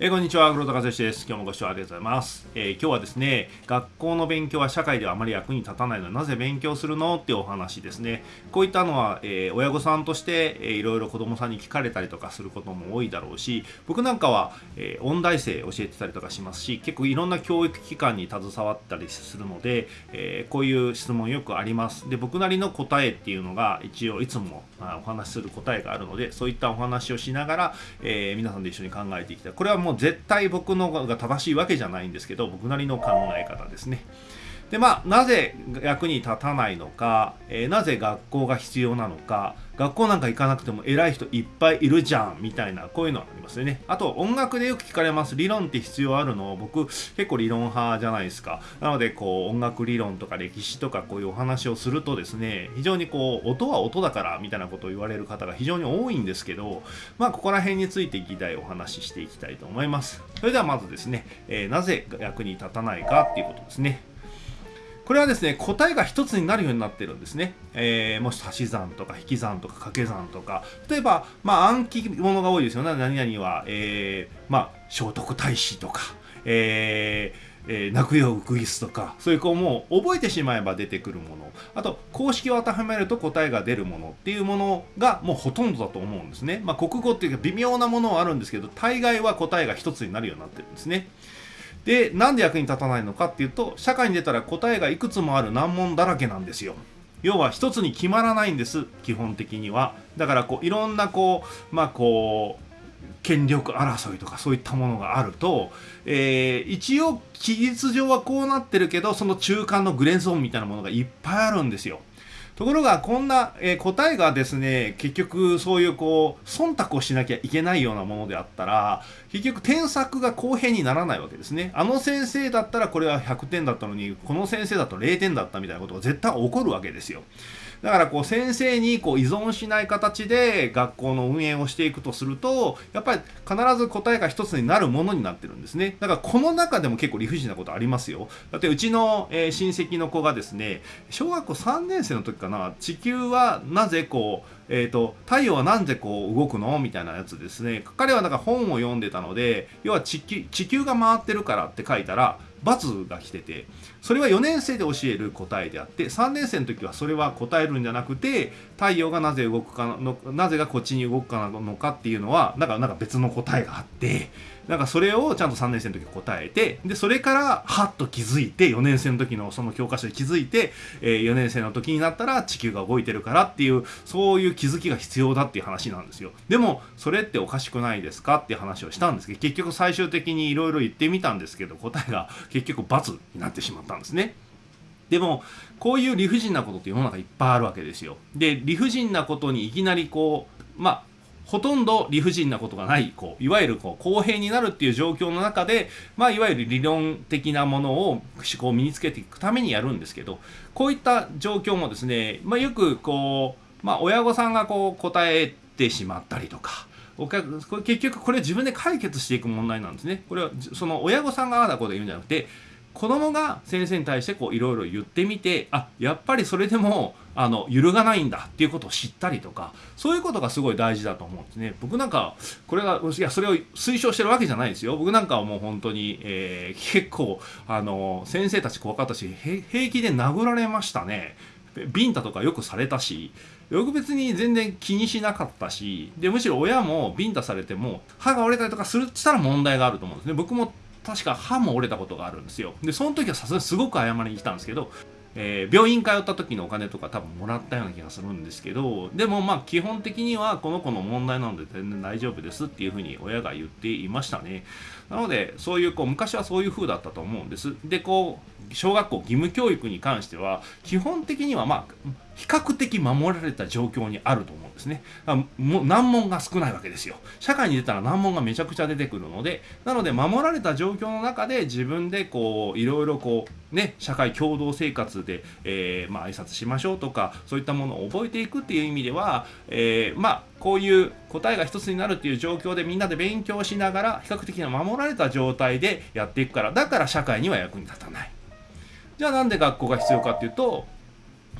えー、こんにちは、黒田和義です。今日もご視聴ありがとうございます、えー、今日はですね、学校の勉強は社会ではあまり役に立たないので、なぜ勉強するの？っていうお話ですね。こういったのは、えー、親御さんとして、えー、いろいろ子供さんに聞かれたりとかすることも多いだろうし、僕なんかは、え、音大生教えてたりとかしますし、結構いろんな教育機関に携わったりするので、え、こういう質問よくあります。で、僕なりの答えっていうのが、一応いつも、まあ、お話しする答えがあるので、そういったお話をしながら、え、皆さんで一緒に考えていきたい。これはもう絶対僕僕のが正しいわけじゃないんですけど僕なりの考え方ですね。でまあなぜ役に立たないのか、えー、なぜ学校が必要なのか学校なんか行かなくても偉い人いっぱいいるじゃんみたいなこういうのありますよね。あと音楽でよく聞かれます。理論って必要あるの？僕結構理論派じゃないですか。なのでこう音楽理論とか歴史とかこういうお話をするとですね非常にこう音は音だからみたいなことを言われる方が非常に多いんですけどまあここら辺について議題をお話ししていきたいと思います。それではまずですね、えー、なぜ役に立たないかっていうことですね。これはですね、答えが一つになるようになってるんですね。えー、もし足し算とか引き算とか掛け算とか、例えば、まあ暗記物が多いですよね。何々は、えー、まあ聖徳太子とか、えーえー、泣くよウグイスとか。そういうこうも覚えてしまえば出てくるもの。あと公式を当てはめると答えが出るものっていうものがもうほとんどだと思うんですね、まあ、国語っていうか微妙なものはあるんですけど大概は答えが一つになるようになってるんですね。でなんで役に立たないのかっていうと社会に出たら答えがいくつもある難問だらけなんですよ要は一つに決まらないんです基本的にはだからこういろんなこうまあこう権力争いとかそういったものがあると、えー、一応期日上はこうなってるけどその中間のグレーゾーンみたいなものがいっぱいあるんですよ。ところがこんな、えー、答えがですね結局そういうこう忖度をしなきゃいけないようなものであったら結局添削が公平にならないわけですね。あの先生だったらこれは100点だったのにこの先生だと0点だったみたいなことが絶対起こるわけですよ。だからこう先生にこう依存しない形で学校の運営をしていくとするとやっぱり必ず答えが一つになるものになってるんですね。だからこの中でも結構理不尽なことありますよ。だってうちの、えー、親戚の子がですね小学校3年生の時かな地球はなぜこうえーと、太陽はなんでこう動くの？みたいなやつですね。彼はなんか本を読んでたので要は地球が回ってるからって書いたらが来ててそれは4年生で教える答えであって3年生の時はそれは答えるんじゃなくて太陽がなぜ動くかのなぜがこっちに動くかなのかっていうのはなんかなんか別の答えがあってなんかそれをちゃんと3年生の時答えてでそれからはっと気づいて4年生の時のその教科書で気づいて、えー、4年生の時になったら地球が動いてるからっていうそういう気づきが必要だっていう話なんですよ。でもそれっておかしくないですかっていう話をしたんですけど結局最終的にいろいろ言ってみたんですけど答えが結局×になってしまったんですね。でもこういう理不尽なことって世の中いっぱいあるわけですよ。で理不尽なことにいきなりこうまあほとんど理不尽なことがないこういわゆるこう公平になるっていう状況の中で、まあ、いわゆる理論的なものを思考を身につけていくためにやるんですけどこういった状況もですね、まあ、よくこう、まあ、親御さんがこう答えてしまったりとか。お客これ結局これ自分で解決していく問題なんですね。これはその親御さんがああだこうだ言うんじゃなくて子供が先生に対してこういろいろ言ってみてあやっぱりそれでもあの揺るがないんだっていうことを知ったりとかそういうことがすごい大事だと思うんですね。僕なんかこれがいやそれを推奨してるわけじゃないですよ。僕なんかはもう本当に、えー、結構あの先生たち怖かったし平気で殴られましたね。ビンタとかよくされたしよく別に全然気にしなかったしでむしろ親もビンタされても歯が折れたりとかするって言ったら問題があると思うんですね。僕も確か歯も折れたことがあるんですよ。でその時はさすがにすごく謝りに来たんですけどえー、病院通った時のお金とか多分もらったような気がするんですけどでもまあ基本的にはこの子の問題なので全然大丈夫ですっていうふうに親が言っていましたね。なのでそういうこう昔はそういう風だったと思うんです。でこう小学校義務教育に関しては基本的にはまあ比較的守られた状況にあると思うんです。ですね。も難問が少ないわけですよ。社会に出たら難問がめちゃくちゃ出てくるので、なので守られた状況の中で自分でこういろいろこうね社会共同生活で、えー、まあ挨拶しましょうとかそういったものを覚えていくっていう意味では、えー、まあこういう答えが一つになるっていう状況でみんなで勉強しながら比較的な守られた状態でやっていくからだから社会には役に立たない。じゃあなんで学校が必要かっていうと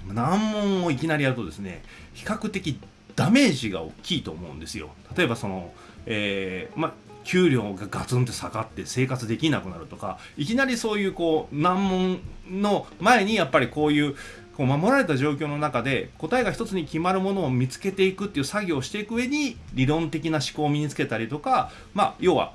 難問をいきなりやるとですね比較的ダメージが大きいと思うんですよ。例えばその、えー、ま給料がガツンと下がって生活できなくなるとかいきなりそういうこう難問の前にやっぱりこういうこう守られた状況の中で答えが一つに決まるものを見つけていくっていう作業をしていく上に理論的な思考を身につけたりとかまあ要は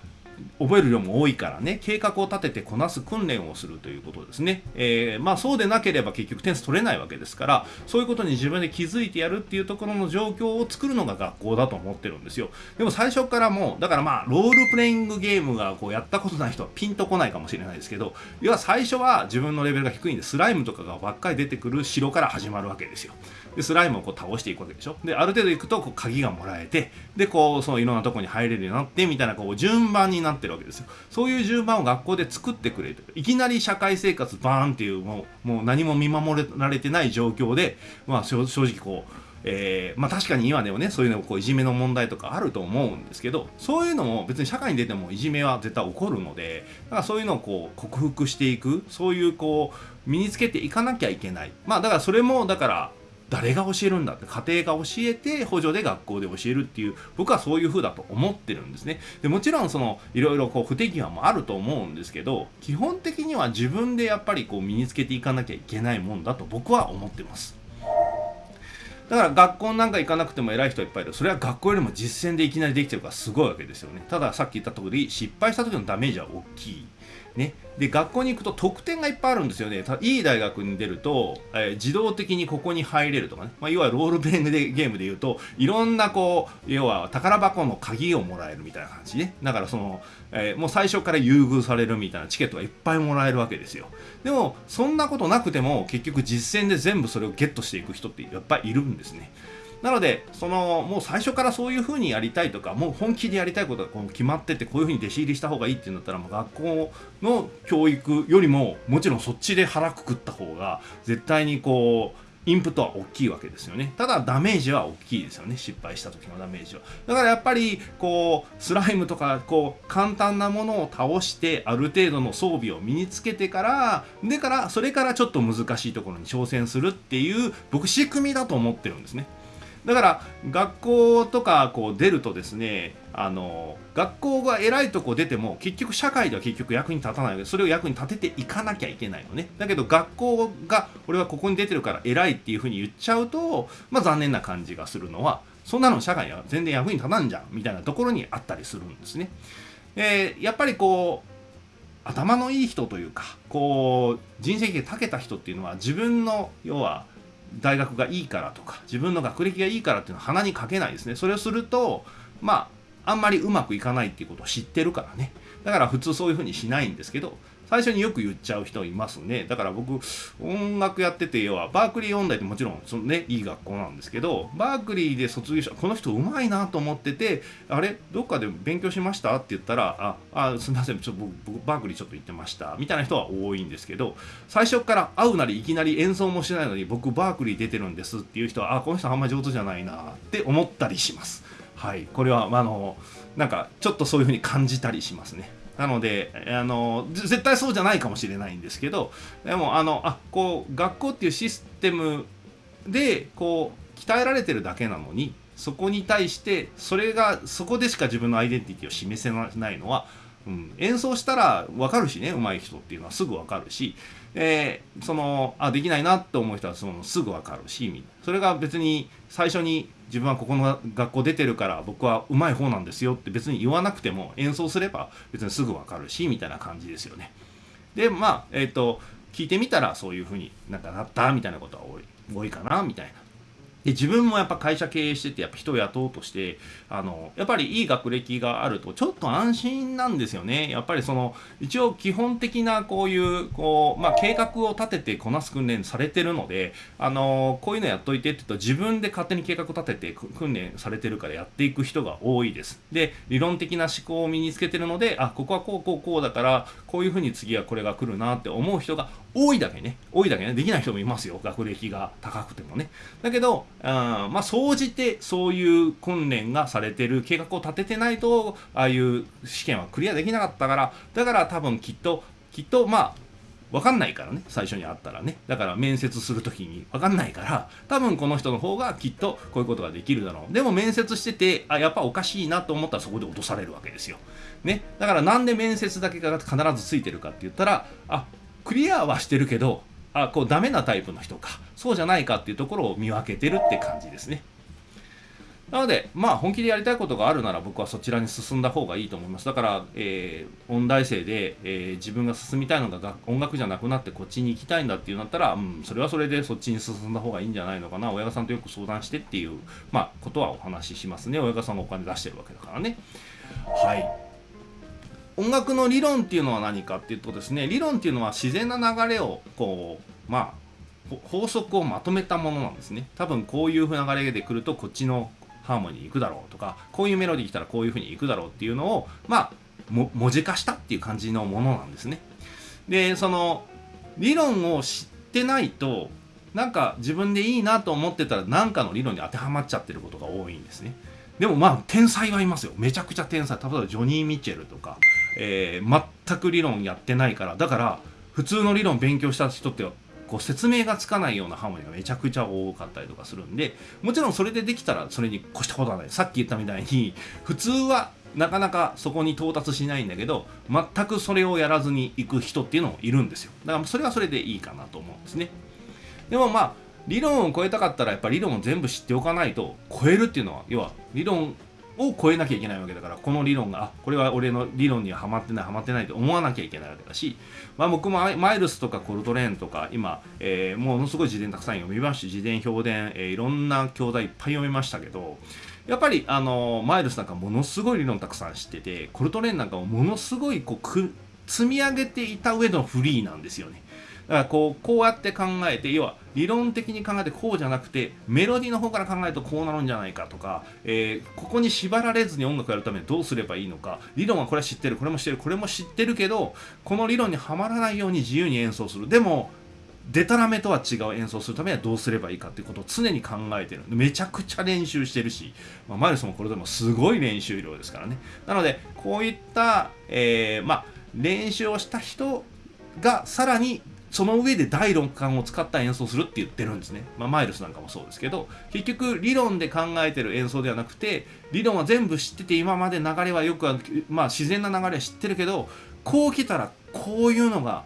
覚える量も多いからね計画を立ててこなす訓練をするということですね、えー、まあそうでなければ結局点数取れないわけですからそういうことに自分で気づいてやるっていうところの状況を作るのが学校だと思ってるんですよ。でも最初からもうだからまあロールプレイングゲームがこうやったことない人はピンとこないかもしれないですけど要は最初は自分のレベルが低いんでスライムとかがばっかり出てくる城から始まるわけですよ。でスライムをこう倒していくわけでしょ？である程度いくとこう鍵がもらえてでこうそのいろんなとこに入れるようになってみたいなこう順番になってるわけですよ。そういう順番を学校で作ってくれるいきなり社会生活バーンっていうもうもう何も見守られてない状況で、まあ、正直こうえー、まあ、確かに今でもねそういうのこういじめの問題とかあると思うんですけどそういうのも別に社会に出てもいじめは絶対起こるのでだからそういうのをこう克服していくそういうこう身につけていかなきゃいけない。まあだからそれもだから誰が教えるんだって家庭が教えて補助で学校で教えるっていう僕はそういう風だと思ってるんですね。でもちろんそのいろいろこう不手際もあると思うんですけど基本的には自分でやっぱりこう身につけていかなきゃいけないもんだと僕は思ってます。だから学校なんか行かなくても偉い人はいっぱいいる。それは学校よりも実践でいきなりできてるからすごいわけですよね。たださっき言った通り失敗した時のダメージは大きい。ね、で学校に行くと特典がいっぱいあるんですよね。いい大学に出ると、えー、自動的にここに入れるとかね、まあ、要はロールプレイングでゲームで言うといろんなこう要は宝箱の鍵をもらえるみたいな感じねだからその、えー、もう最初から優遇されるみたいなチケットがいっぱいもらえるわけですよでもそんなことなくても結局実践で全部それをゲットしていく人ってやっぱりいるんですね。なので、そのもう最初からそういうふうにやりたいとか、もう本気でやりたいことがこう決まってて、こういうふうに弟子入りした方がいいっていうんだったら、もう学校の教育よりも、もちろんそっちで腹くくった方が、絶対にこう、インプットは大きいわけですよね。ただダメージは大きいですよね。失敗した時のダメージは。だからやっぱり、こう、スライムとか、こう、簡単なものを倒して、ある程度の装備を身につけてから、でから、それからちょっと難しいところに挑戦するっていう、僕、仕組みだと思ってるんですね。だから学校とかこう出るとですねあの学校が偉いとこ出ても結局社会では結局役に立たないのでそれを役に立てていかなきゃいけないのねだけど学校が俺はここに出てるから偉いっていうふうに言っちゃうとまあ残念な感じがするのはそんなの社会には全然役に立たんじゃんみたいなところにあったりするんですね。えやっぱりこう頭のいい人というかこう人生が長けた人っていうのは自分の要は大学がいいからとか自分の学歴がいいからっていうのは鼻にかけないですね。それをするとまああんまりうまくいかないっていうことを知ってるからね。だから普通そういうふうにしないんですけど最初によく言っちゃう人いますね。だから僕音楽やってて要はバークリー音大ってもちろんそのねいい学校なんですけどバークリーで卒業したこの人うまいなと思っててあれ？どっかで勉強しました？って言ったらああすみませんちょ僕バークリーちょっと行ってました。みたいな人は多いんですけど最初から会うなりいきなり演奏もしないのに僕バークリー出てるんですっていう人はあこの人あんま上手じゃないなって思ったりします。はい。これはあのなんかちょっとそういうふうに感じたりしますね。なのであの絶対そうじゃないかもしれないんですけどでもあのあこう学校っていうシステムでこう鍛えられてるだけなのにそこに対してそれがそこでしか自分のアイデンティティを示せないのは、うん、演奏したら分かるしね上手い人っていうのはすぐ分かるしえ、そのあできないなって思う人はそのすぐ分かるしそれが別に最初に自分はここの学校出てるから僕はうまい方なんですよって別に言わなくても演奏すれば別にすぐ分かるしみたいな感じですよね。でまあえっ、ー、と聞いてみたらそういうふうになんかなったみたいなことは多い多いかなみたいな。で自分もやっぱ会社経営しててやっぱ人を雇おうとしてあのやっぱりいい学歴があるとちょっと安心なんですよね。やっぱりその一応基本的なこういうこう、まあ、計画を立ててこなす訓練されてるのであのこういうのやっといてって言うと自分で勝手に計画を立てて訓練されてるからやっていく人が多いです。で理論的な思考を身につけてるのであここはこうこうこうだからこういうふうに次はこれが来るなって思う人が多いだけね。多いだけね。できない人もいますよ。学歴が高くてもね。だけどあまあ総じてそういう訓練がされてる計画を立ててないとああいう試験はクリアできなかったからだから多分きっときっとまあ分かんないからね最初に会ったらね。だから面接する時に分かんないから多分この人の方がきっとこういうことができるだろう。でも面接しててあやっぱおかしいなと思ったらそこで落とされるわけですよ、ね、だからなんで面接だけが必ずついてるかって言ったらあクリアはしてるけどあこうダメなタイプの人かそうじゃないかっていうところを見分けてるって感じですねなので、まあ、本気でやりたいことがあるなら僕はそちらに進んだ方がいいと思います。だから、えー、音大生で、えー、自分が進みたいのが音楽じゃなくなってこっちに行きたいんだっていうんだったら、うん、それはそれでそっちに進んだ方がいいんじゃないのかな。親御さんとよく相談してっていう、まあ、ことはお話ししますね。親御さんがお金出してるわけだからね。はい。音楽の理論っていうのは何かっていうとですね、理論っていうのは自然な流れを、こう、まあ、法則をまとめたものなんですね。多分こういう流れで来るとこっちのハーモニーいくだろうとかこういうメロディー来たらこういう風にいくだろうっていうのをまあ文字化したっていう感じのものなんですね。でその理論を知ってないとなんか自分でいいなと思ってたら何かの理論に当てはまっちゃってることが多いんですね。でもまあ天才はいますよ。めちゃくちゃ天才。例えばジョニー・ミッチェルとか、えー、全く理論やってないから。だから普通の理論勉強した人ってこう説明がつかないようなハーモニーがめちゃくちゃ多かったりとかするんでもちろんそれでできたらそれに越したことはないさっき言ったみたいに普通はなかなかそこに到達しないんだけど全くそれをやらずに行く人っていうのもいるんですよだからそれはそれでいいかなと思うんですねでもまあ理論を超えたかったらやっぱり理論を全部知っておかないと超えるっていうのは要は理論を超えなきゃいけないわけだからこの理論があこれは俺の理論にはハマってないハマってないと思わなきゃいけないわけだし、まあ、僕もマイルスとかコルトレーンとか今、えー、ものすごい自伝たくさん読みました自伝評伝、えー、いろんな教材いっぱい読みましたけどやっぱりあのマイルスなんかものすごい理論たくさん知っててコルトレーンなんかもものすごいこう積み上げていた上のフリーなんですよね。だからこうこうやって考えて要は理論的に考えてこうじゃなくてメロディーの方から考えるとこうなるんじゃないかとか、えー、ここに縛られずに音楽やるためにどうすればいいのか理論はこれは知ってるこれも知ってるこれも知ってるけどこの理論にはまらないように自由に演奏する。でもデタラメとは違う演奏するためにはどうすればいいかっていうことを常に考えてる。めちゃくちゃ練習してるし、まあ、マイルスもこれでもすごい練習量ですからね。なのでこういった、えー、まあ練習をした人がさらにその上で第6感を使った演奏するって言ってるんですね。まあ、マイルスなんかもそうですけど、結局理論で考えてる演奏ではなくて、理論は全部知ってて今まで流れはよくまあ自然な流れは知ってるけど、こう来たらこういうのが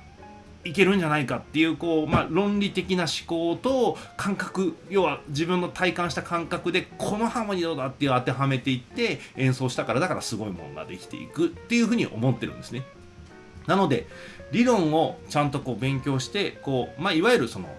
いけるんじゃないかっていうこう、まあ、論理的な思考と感覚要は自分の体感した感覚でこのハーモニーどうだっていう当てはめていって演奏したからだからすごいものができていくっていうふうに思ってるんですね。なので理論をちゃんとこう勉強してこう、まあ、いわゆるその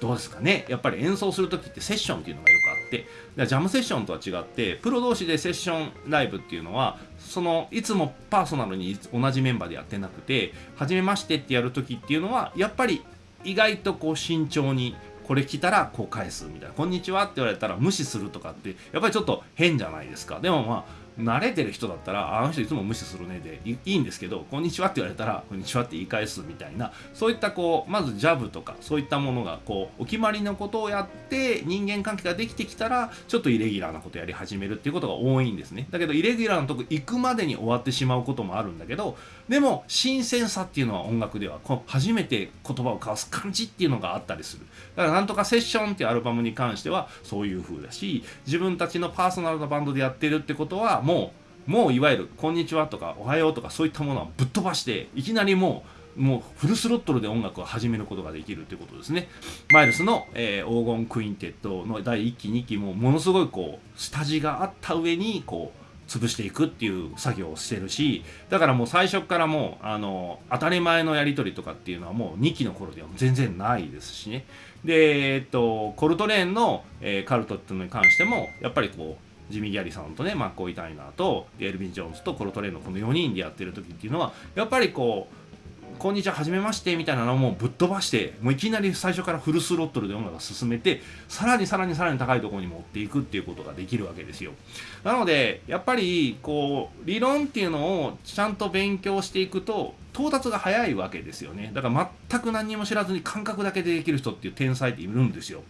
どうですかね。やっぱり演奏する時ってセッションっていうのがよくあって。ジャムセッションとは違ってプロ同士でセッションライブっていうのはそのいつもパーソナルに同じメンバーでやってなくて初めましてってやる時っていうのはやっぱり意外とこう慎重にこれ来たらこう返すみたいな「こんにちは」って言われたら無視するとかってやっぱりちょっと変じゃないですか。でもまあ慣れてる人だったら、あの人いつも無視するねでいいんですけど、こんにちはって言われたら、こんにちはって言い返すみたいな、そういったこう、まずジャブとか、そういったものが、こう、お決まりのことをやって、人間関係ができてきたら、ちょっとイレギュラーなことやり始めるっていうことが多いんですね。だけど、イレギュラーのとこ行くまでに終わってしまうこともあるんだけど、でも、新鮮さっていうのは音楽では、こう初めて言葉を交わす感じっていうのがあったりする。だから、なんとかセッションっていうアルバムに関しては、そういう風だし、自分たちのパーソナルなバンドでやってるってことは、もう、もういわゆる「こんにちは」とか「おはよう」とかそういったものはぶっ飛ばしていきなりもうもうフルスロットルで音楽を始めることができるということですね。マイルスの、えー、黄金クインテッドの第1期2期もものすごいこう下地があった上にこう潰していくっていう作業をしてるしだからもう最初からもうあの当たり前のやり取りとかっていうのはもう2期の頃では全然ないですしねでえっとコルトレーンの、えー、カルトっていうのに関してもやっぱりこうジミー・ギャリさんとねマッコイ・タイナーとエルビン・ジョーンズとコロトレーのこの4人でやってる時っていうのはやっぱりこうこんにちは、はじめまして、みたいなのをもうぶっ飛ばして、もういきなり最初からフルスロットルで音楽を進めて、さらにさらにさらに高いところに持っていくっていうことができるわけですよ。なので、やっぱり、こう、理論っていうのをちゃんと勉強していくと、到達が早いわけですよね。だから全く何にも知らずに感覚だけでできる人っていう天才っているんですよ。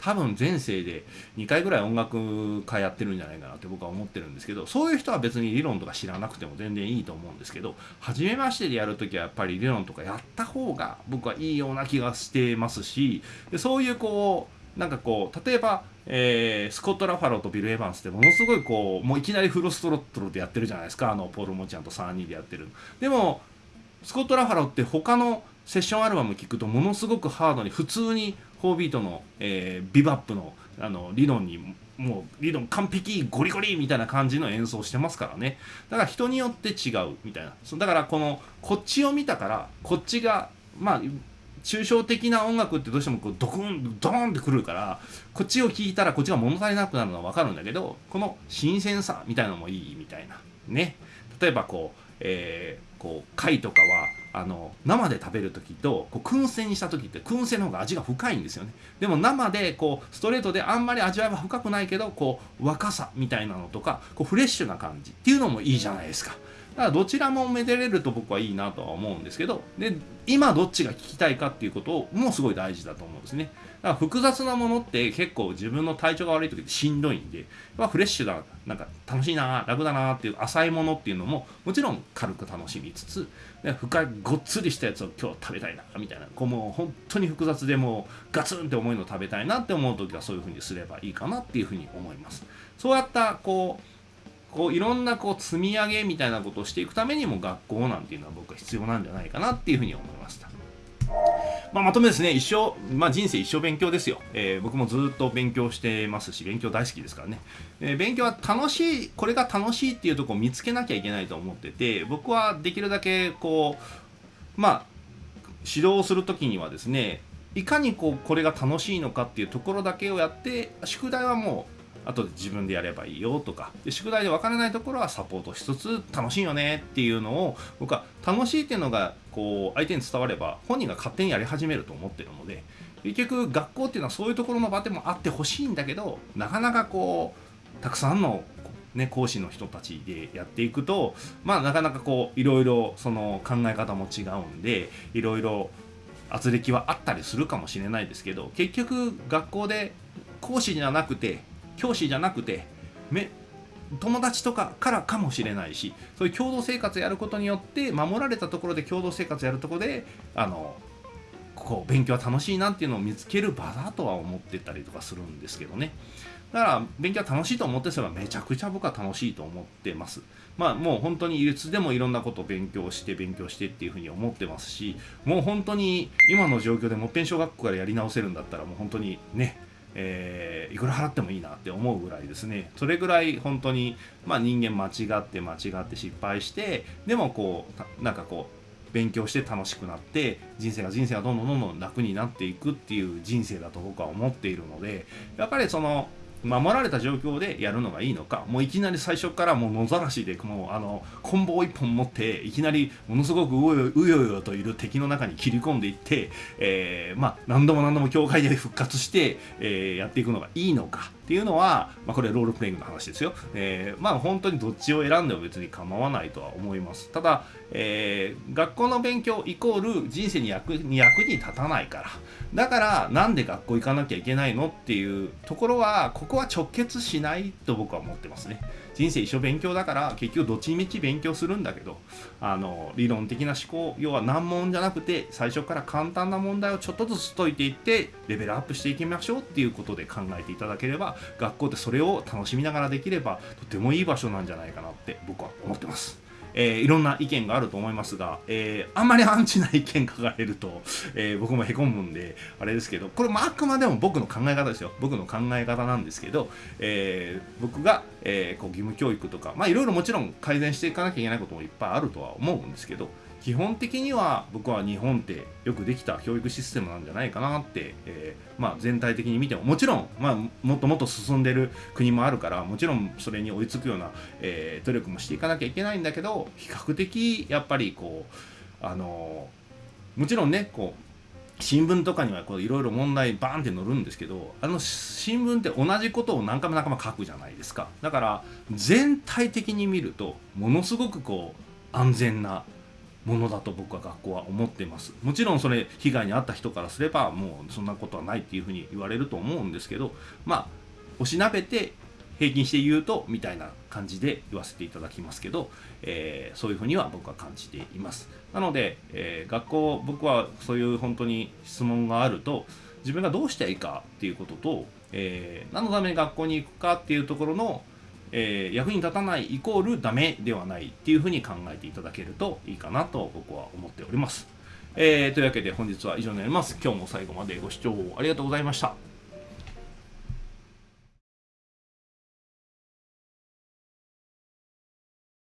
多分前世で2回ぐらい音楽家やってるんじゃないかなって僕は思ってるんですけどそういう人は別に理論とか知らなくても全然いいと思うんですけど初めましてでやるときはやっぱり理論とかやった方が僕はいいような気がしてますしでそういうこうなんかこう例えば、えー、スコット・ラファローとビル・エヴァンスってものすごいこうもういきなりフルストロットルでやってるじゃないですか。あのポール・モチアンと3人でやってるでもスコット・ラファローって他のセッションアルバム聴くとものすごくハードに普通に4ビートの、えー、ビバップのあの理論にもう理論完璧ゴリゴリみたいな感じの演奏してますからね。だから人によって違うみたいな。だからこのこっちを見たからこっちがまあ抽象的な音楽ってどうしてもこうドクンドーンってくるからこっちを聴いたらこっちが物足りなくなるのは分かるんだけどこの新鮮さみたいなのもいいみたいな。ね。例えばこう、えー、こう貝とかはあの生で食べる時とこう燻製にした時って燻製の方が味が深いんですよね。でも生でこうストレートであんまり味わいは深くないけどこう若さみたいなのとかこうフレッシュな感じっていうのもいいじゃないですか。からどちらもめでれると僕はいいなとは思うんですけどで今どっちが聞きたいかっていうことをもうすごい大事だと思うんですね。だから複雑なものって結構自分の体調が悪い時ってしんどいんで、まあ、フレッシュだなんか楽しいな楽だなっていう浅いものっていうのももちろん軽く楽しみつつで深いごっつりしたやつを今日食べたいなみたいなこうもう本当に複雑でもうガツンって重いの食べたいなって思う時はそういうふうにすればいいかなっていうふうに思います。そうやったこうこういろんなこう積み上げみたいなことをしていくためにも学校なんていうのは僕は必要なんじゃないかなっていうふうに思いました。まあ、まとめですね、一生、まあ、人生一生勉強ですよ、えー、僕もずっと勉強してますし、勉強大好きですからね、えー、勉強は楽しい、これが楽しいっていうとこを見つけなきゃいけないと思ってて、僕はできるだけこう、まあ、指導するときにはですね、いかにこうこれが楽しいのかっていうところだけをやって、宿題はもう後で自分でやればいいよとか。で宿題で分からないところはサポートしつつ楽しいよねっていうのを僕は楽しいっていうのがこう相手に伝われば本人が勝手にやり始めると思ってるので結局学校っていうのはそういうところの場でもあってほしいんだけどなかなかこうたくさんのね、講師の人たちでやっていくとまあなかなかこういろいろその考え方も違うんでいろいろ圧力はあったりするかもしれないですけど結局学校で講師じゃなくて教師じゃなくてめ友達とかからかもしれないしそういう共同生活やることによって守られたところで共同生活やるとこであのこう勉強は楽しいなっていうのを見つける場だとは思ってたりとかするんですけどね。だから勉強は楽しいと思ってすればめちゃくちゃ僕は楽しいと思ってます。まあもう本当にいつでもいろんなことを勉強して勉強してっていうふうに思ってますしもう本当に今の状況でもっぺん小学校からやり直せるんだったらもう本当にねえー、いくら払ってもいいなって思うぐらいですね。それぐらい本当に、まあ、人間間違って間違って失敗してでもこうなんかこう勉強して楽しくなって人生が人生がどんどんどんどん楽になっていくっていう人生だと僕は思っているのでやっぱりその守られた状況でやるのがいいのかもういきなり最初からもう野ざらしでもうあのコンボを一本持っていきなりものすごくうようよといる敵の中に切り込んでいって、えー、まあ、何度も何度も境界で復活して、えー、やっていくのがいいのか。っていうのは、まあ、これロールプレイングの話ですよ、えー、まあ本当にどっちを選んでも別に構わないとは思います。ただ、えー、学校の勉強イコール人生に役に役に立たないから。だからなんで学校行かなきゃいけないのっていうところはここは直結しないと僕は思ってますね。人生一生勉強だから結局どっちみち勉強するんだけどあの理論的な思考要は難問じゃなくて最初から簡単な問題をちょっとずつ解いていってレベルアップしていきましょうっていうことで考えていただければ学校ってそれを楽しみながらできればとてもいい場所なんじゃないかなって僕は思ってます。えー、いろんな意見があると思いますが、えー、あんまりアンチな意見書かれると、えー、僕もへこむんで、あれですけど、これもあくまでも僕の考え方ですよ。僕の考え方なんですけど、え僕が、えこう義務教育とか、まあいろいろもちろん改善していかなきゃいけないこともいっぱいあるとは思うんですけど、基本的には僕は日本ってよくできた教育システムなんじゃないかなって、えー、まあ、全体的に見てももちろん、まあ、もっともっと進んでる国もあるからもちろんそれに追いつくような、えー、努力もしていかなきゃいけないんだけど比較的やっぱりこうあのもちろんねこう新聞とかにはいろいろ問題バーンって載るんですけどあの新聞って同じことを何回も何回も書くじゃないですか。だから全体的に見るとものすごくこう安全なものだと僕は学校は思ってます。もちろんそれ被害に遭った人からすればもうそんなことはないっていうふうに言われると思うんですけどまあおしなべて平均して言うとみたいな感じで言わせていただきますけど、えー、そういうふうには僕は感じています。なので、えー、学校僕はそういう本当に質問があると自分がどうしたらいいかっていうことと、えー、何のために学校に行くかっていうところのえー、役に立たないイコールダメではないっていうふうに考えていただけるといいかなと僕は思っております。えー、というわけで本日は以上になります。今日も最後までご視聴ありがとうございました。